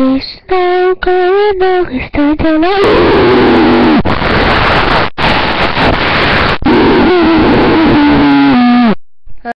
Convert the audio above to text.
Krishna Karna Krishna Jala